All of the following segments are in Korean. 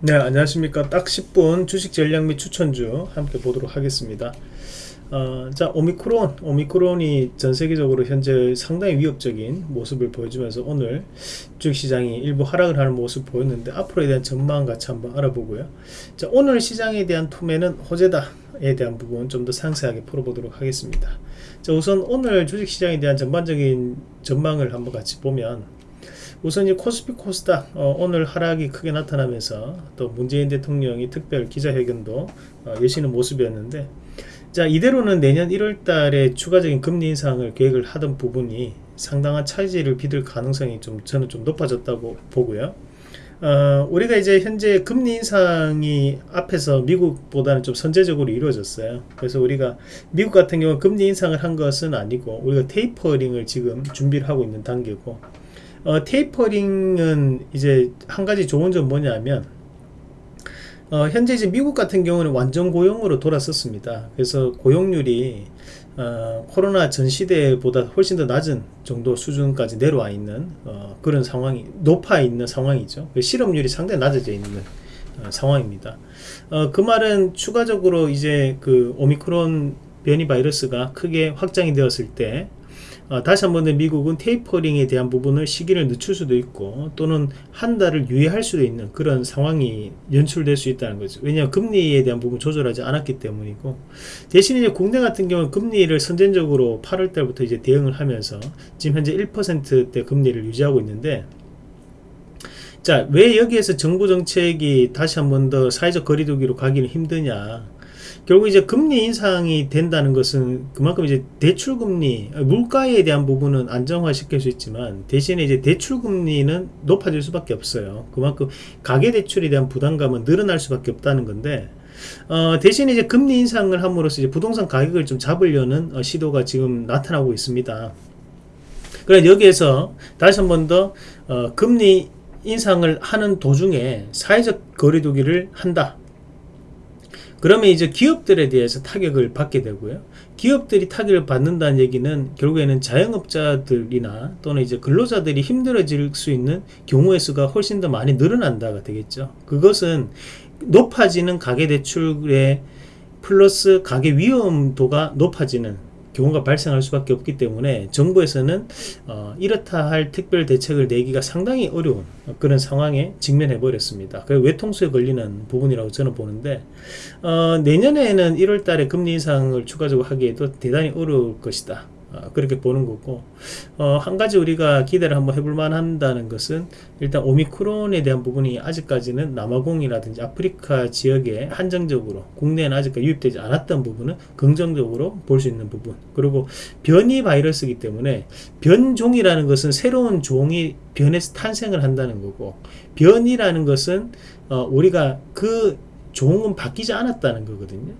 네 안녕하십니까. 딱 10분 주식 전략 및 추천주 함께 보도록 하겠습니다. 어, 자 오미크론. 오미크론이 전 세계적으로 현재 상당히 위협적인 모습을 보여주면서 오늘 주식시장이 일부 하락을 하는 모습 보였는데 앞으로에 대한 전망 같이 한번 알아보고요. 자 오늘 시장에 대한 투매는 호재다 에 대한 부분 좀 더 상세하게 풀어보도록 하겠습니다. 자 우선 오늘 주식시장에 대한 전반적인 전망을 한번 같이 보면 우선 이 코스피 코스닥 어, 오늘 하락이 크게 나타나면서 또 문재인 대통령이 특별 기자회견도 어, 여시는 모습이었는데 자 이대로는 내년 1월 달에 추가적인 금리 인상을 계획을 하던 부분이 상당한 차질을 빚을 가능성이 좀 저는 좀 높아졌다고 보고요 어, 우리가 이제 현재 금리 인상이 앞에서 미국보다는 좀 선제적으로 이루어졌어요. 그래서 우리가 미국 같은 경우 금리 인상을 한 것은 아니고 우리가 테이퍼링을 지금 준비를 하고 있는 단계고 어, 테이퍼링은 이제 한 가지 좋은 점 뭐냐면 어, 현재 이제 미국 같은 경우는 완전 고용으로 돌아섰습니다. 그래서 고용률이 어, 코로나 전 시대보다 훨씬 더 낮은 정도 수준까지 내려와 있는 어, 그런 상황이 높아 있는 상황이죠. 그 실업률이 상당히 낮아져 있는 어, 상황입니다. 어, 그 말은 추가적으로 이제 그 오미크론 변이 바이러스가 크게 확장이 되었을 때 어, 다시 한번 미국은 테이퍼링에 대한 부분을 시기를 늦출 수도 있고 또는 한 달을 유예할 수도 있는 그런 상황이 연출될 수 있다는 거죠. 왜냐하면 금리에 대한 부분 조절하지 않았기 때문이고 대신 이제 국내 같은 경우는 금리를 선전적으로 8월 달부터 이제 대응을 하면서 지금 현재 1%대 금리를 유지하고 있는데 자, 왜 여기에서 정부 정책이 다시 한번 더 사회적 거리두기로 가기는 힘드냐? 결국 이제 금리 인상이 된다는 것은 그만큼 이제 대출 금리 물가에 대한 부분은 안정화 시킬 수 있지만 대신에 이제 대출 금리는 높아질 수밖에 없어요. 그만큼 가계 대출에 대한 부담감은 늘어날 수밖에 없다는 건데 어, 대신에 이제 금리 인상을 함으로써 이제 부동산 가격을 좀 잡으려는 어, 시도가 지금 나타나고 있습니다. 그래 여기에서 다시 한 번 더 어, 금리 인상을 하는 도중에 사회적 거리두기를 한다 그러면 이제 기업들에 대해서 타격을 받게 되고요. 기업들이 타격을 받는다는 얘기는 결국에는 자영업자들이나 또는 이제 근로자들이 힘들어질 수 있는 경우의 수가 훨씬 더 많이 늘어난다가 되겠죠. 그것은 높아지는 가계대출의 플러스 가계 위험도가 높아지는 경우가 발생할 수밖에 없기 때문에 정부에서는 어, 이렇다 할 특별 대책을 내기가 상당히 어려운 그런 상황에 직면해 버렸습니다. 그 외통수에 걸리는 부분이라고 저는 보는데 어, 내년에는 1월 달에 금리 인상을 추가적으로 하기에도 대단히 어려울 것이다. 어, 그렇게 보는 거고 어, 한 가지 우리가 기대를 한번 해볼 만한다는 것은 일단 오미크론에 대한 부분이 아직까지는 남아공이라든지 아프리카 지역에 한정적으로 국내에는 아직까지 유입되지 않았던 부분은 긍정적으로 볼 수 있는 부분. 그리고 변이 바이러스이기 때문에 변종이라는 것은 새로운 종이 변에서 탄생을 한다는 거고 변이라는 것은 어, 우리가 그 종은 바뀌지 않았다는 거거든요.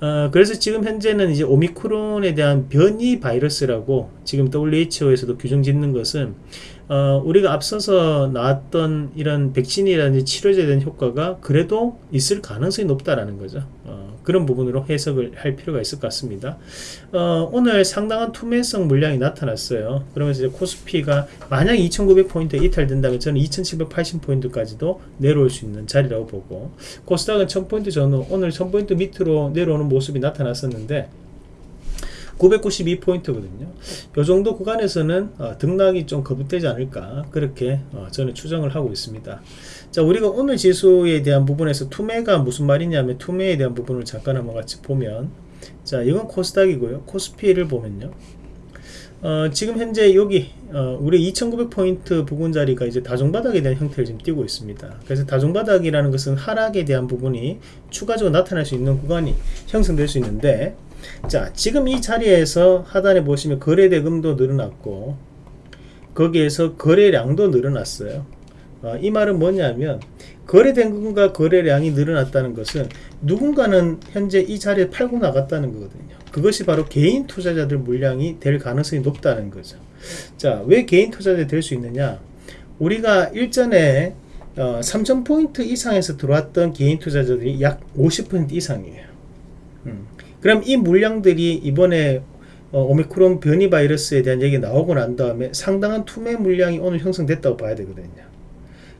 어, 그래서 지금 현재는 이제 오미크론에 대한 변이 바이러스라고 지금 WHO에서도 규정 짓는 것은 어, 우리가 앞서서 나왔던 이런 백신이라든지 치료제에 대한 효과가 그래도 있을 가능성이 높다라는 거죠. 어, 그런 부분으로 해석을 할 필요가 있을 것 같습니다. 어, 오늘 상당한 투매성 물량이 나타났어요. 그러면서 이제 코스피가 만약 2900포인트 이탈된다면 저는 2780포인트까지도 내려올 수 있는 자리라고 보고 코스닥은 1000포인트 전후 오늘 1000포인트 밑으로 내려오는 모습이 나타났었는데 992포인트거든요. 이 정도 구간에서는 어, 등락이 좀 거듭되지 않을까 그렇게 어, 저는 추정을 하고 있습니다. 자 우리가 오늘 지수에 대한 부분에서 투매가 무슨 말이냐면 투매에 대한 부분을 잠깐 한번 같이 보면 자 이건 코스닥이고요. 코스피를 보면요. 어, 지금 현재 여기 어, 우리 2900포인트 부근 자리가 이제 다중바닥에 대한 형태를 지금 띄고 있습니다. 그래서 다중바닥이라는 것은 하락에 대한 부분이 추가적으로 나타날 수 있는 구간이 형성될 수 있는데 자 지금 이 자리에서 하단에 보시면 거래대금도 늘어났고 거기에서 거래량도 늘어났어요 어, 이 말은 뭐냐면 거래대금과 거래량이 늘어났다는 것은 누군가는 현재 이 자리에 팔고 나갔다는 거거든요 그것이 바로 개인 투자자들 물량이 될 가능성이 높다는 거죠 자 왜 개인 투자자 될 수 있느냐 우리가 일전에 어, 3000포인트 이상에서 들어왔던 개인 투자자들이 약 50% 이상이에요 음. 그럼 이 물량들이 이번에 어, 오미크론 변이 바이러스에 대한 얘기 나오고 난 다음에 상당한 투매 물량이 오늘 형성됐다고 봐야 되거든요.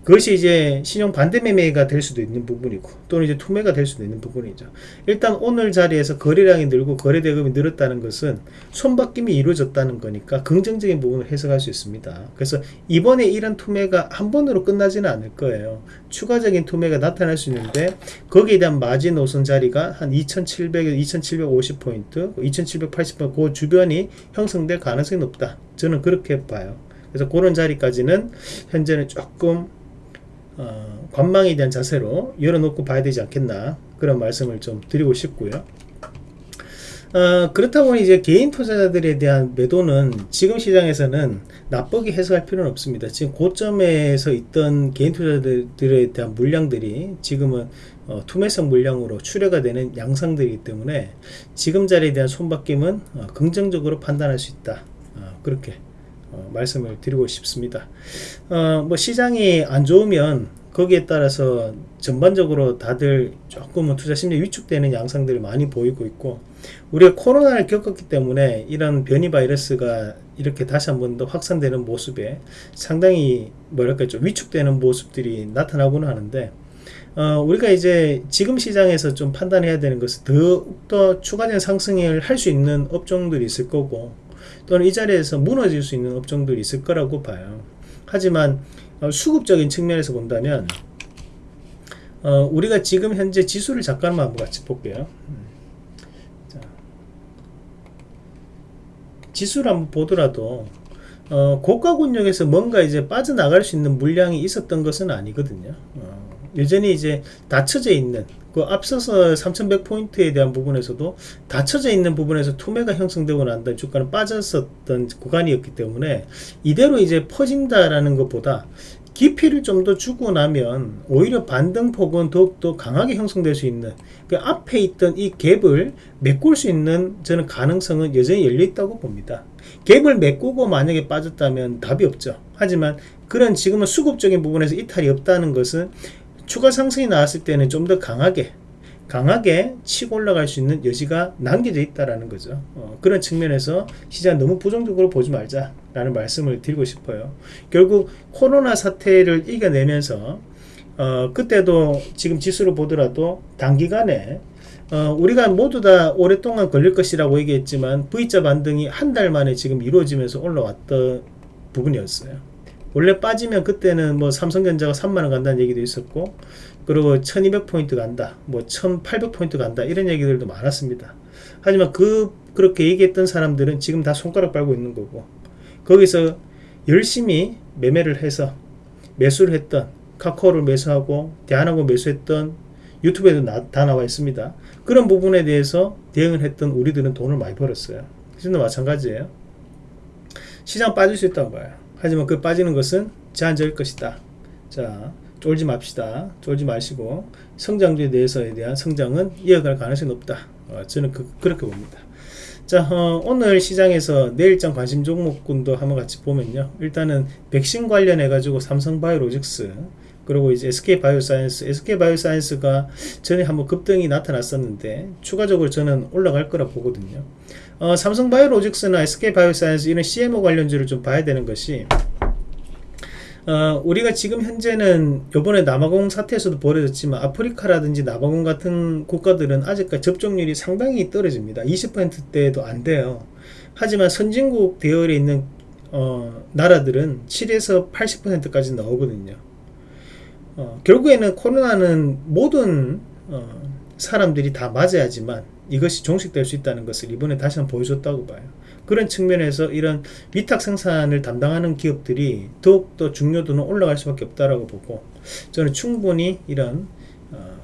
그것이 이제 신용 반대 매매가 될 수도 있는 부분이고 또는 이제 투매가 될 수도 있는 부분이죠. 일단 오늘 자리에서 거래량이 늘고 거래 대금이 늘었다는 것은 손바뀜이 이루어졌다는 거니까 긍정적인 부분을 해석할 수 있습니다. 그래서 이번에 이런 투매가 한 번으로 끝나지는 않을 거예요. 추가적인 투매가 나타날 수 있는데 거기에 대한 마진 노선 자리가 한 2700에서 2750포인트, 2780포인트 그 주변이 형성될 가능성이 높다. 저는 그렇게 봐요. 그래서 그런 자리까지는 현재는 조금 어, 관망에 대한 자세로 열어놓고 봐야 되지 않겠나 그런 말씀을 좀 드리고 싶고요. 어, 그렇다 보니 이제 개인 투자자들에 대한 매도는 지금 시장에서는 나쁘게 해석할 필요는 없습니다. 지금 고점에서 있던 개인 투자자들에 대한 물량들이 지금은 어, 투매성 물량으로 출회가 되는 양상들이기 때문에 지금 자리에 대한 손바뀜은 어, 긍정적으로 판단할 수 있다. 어, 그렇게 어, 말씀을 드리고 싶습니다. 어, 뭐 시장이 안 좋으면 거기에 따라서 전반적으로 다들 조금은 투자 심리 위축되는 양상들을 많이 보이고 있고 우리가 코로나를 겪었기 때문에 이런 변이 바이러스가 이렇게 다시 한 번 더 확산되는 모습에 상당히 뭐랄까 좀 위축되는 모습들이 나타나고는 하는데 어, 우리가 이제 지금 시장에서 좀 판단해야 되는 것은 더욱더 추가적인 상승을 할 수 있는 업종들이 있을 거고 또는 이 자리에서 무너질 수 있는 업종들이 있을 거라고 봐요. 하지만 어, 수급적인 측면에서 본다면 어, 우리가 지금 현재 지수를 잠깐만 한번 같이 볼게요. 지수를 한번 보더라도 어, 고가 권역에서 뭔가 이제 빠져나갈 수 있는 물량이 있었던 것은 아니거든요. 어, 여전히 이제 닫혀져 있는 그 앞서서 3100포인트에 대한 부분에서도 닫혀져 있는 부분에서 투매가 형성되고 난 다음에 주가는 빠졌었던 구간이었기 때문에 이대로 이제 퍼진다라는 것보다 깊이를 좀 더 주고 나면 오히려 반등폭은 더욱더 강하게 형성될 수 있는 그 앞에 있던 이 갭을 메꿀 수 있는 저는 가능성은 여전히 열려 있다고 봅니다. 갭을 메꾸고 만약에 빠졌다면 답이 없죠. 하지만 그런 지금은 수급적인 부분에서 이탈이 없다는 것은 추가 상승이 나왔을 때는 좀 더 강하게 강하게 치고 올라갈 수 있는 여지가 남겨져 있다라는 거죠. 어, 그런 측면에서 시장 너무 부정적으로 보지 말자라는 말씀을 드리고 싶어요. 결국 코로나 사태를 이겨내면서 어, 그때도 지금 지수를 보더라도 단기간에 어, 우리가 모두 다 오랫동안 걸릴 것이라고 얘기했지만 V자 반등이 한 달 만에 지금 이루어지면서 올라왔던 부분이었어요. 원래 빠지면 그때는 뭐 삼성전자가 3만원 간다는 얘기도 있었고 그리고 1200포인트 간다 뭐 1800포인트 간다 이런 얘기들도 많았습니다. 하지만 그 그렇게 얘기했던 사람들은 지금 다 손가락 빨고 있는 거고 거기서 열심히 매매를 해서 매수를 했던 카카오를 매수하고 대한항공 매수했던 유튜브에도 나, 다 나와 있습니다. 그런 부분에 대해서 대응을 했던 우리들은 돈을 많이 벌었어요. 지금도 마찬가지예요. 시장 빠질 수 있다고 봐요 하지만 그 빠지는 것은 제한적일 것이다. 자, 쫄지 맙시다. 쫄지 마시고 성장주에 대해서에 대한 성장은 이어갈 가능성이 높다. 어, 저는 그, 렇게 봅니다. 자, 어, 오늘 시장에서 내일장 관심 종목군도 한번 같이 보면요. 일단은 백신 관련해 가지고 삼성바이오로직스 그리고 이제 SK바이오사이언스, SK바이오사이언스가 전에 한번 급등이 나타났었는데 추가적으로 저는 올라갈 거라 보거든요. 어, 삼성바이오로직스나 SK바이오사이언스 이런 CMO 관련주를 좀 봐야 되는 것이 어, 우리가 지금 현재는 요번에 남아공 사태에서도 벌어졌지만 아프리카라든지 남아공 같은 국가들은 아직까지 접종률이 상당히 떨어집니다. 20%대도 안 돼요. 하지만 선진국 대열에 있는 어, 나라들은 7에서 80%까지 나오거든요. 어, 결국에는 코로나는 모든 어, 사람들이 다 맞아야지만 이것이 종식될 수 있다는 것을 이번에 다시 한번 보여줬다고 봐요. 그런 측면에서 이런 위탁 생산을 담당하는 기업들이 더욱더 중요도는 올라갈 수밖에 없다라고 보고 저는 충분히 이런 어,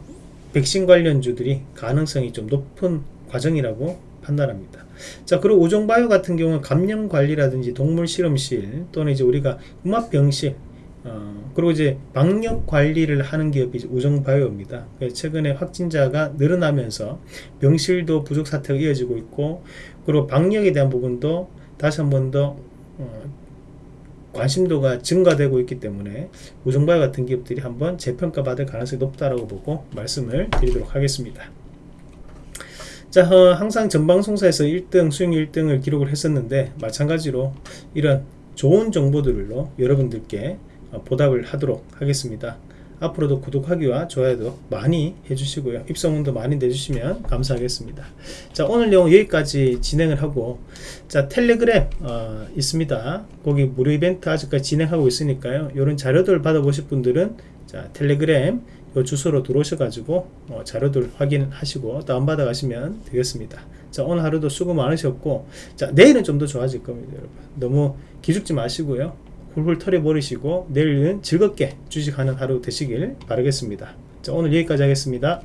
백신 관련주들이 가능성이 좀 높은 과정이라고 판단합니다. 자, 그리고 우종바이오 같은 경우는 감염 관리라든지 동물 실험실 또는 이제 우리가 음압병실 어, 그리고 이제 방역 관리를 하는 기업이 우정바이오입니다. 최근에 확진자가 늘어나면서 병실도 부족 사태가 이어지고 있고, 그리고 방역에 대한 부분도 다시 한 번더 어, 관심도가 증가되고 있기 때문에 우정바이오 같은 기업들이 한번 재평가 받을 가능성이 높다라고 보고 말씀을 드리도록 하겠습니다. 자, 어, 항상 전방송사에서 1등, 수익 1등을 기록을 했었는데 마찬가지로 이런 좋은 정보들로 여러분들께 어, 보답을 하도록 하겠습니다. 앞으로도 구독하기와 좋아요도 많이 해주시고요. 입소문도 많이 내주시면 감사하겠습니다. 자 오늘 내용 여기까지 진행을 하고 자 텔레그램 어, 있습니다. 거기 무료 이벤트 아직까지 진행하고 있으니까요. 이런 자료들 받아보실 분들은 자 텔레그램 요 주소로 들어오셔 가지고 어, 자료들 확인하시고 다운받아 가시면 되겠습니다. 자 오늘 하루도 수고 많으셨고 자 내일은 좀 더 좋아질 겁니다 여러분 너무 기죽지 마시고요 훌훌 털어버리시고 내일은 즐겁게 주식하는 하루 되시길 바라겠습니다. 자 오늘 여기까지 하겠습니다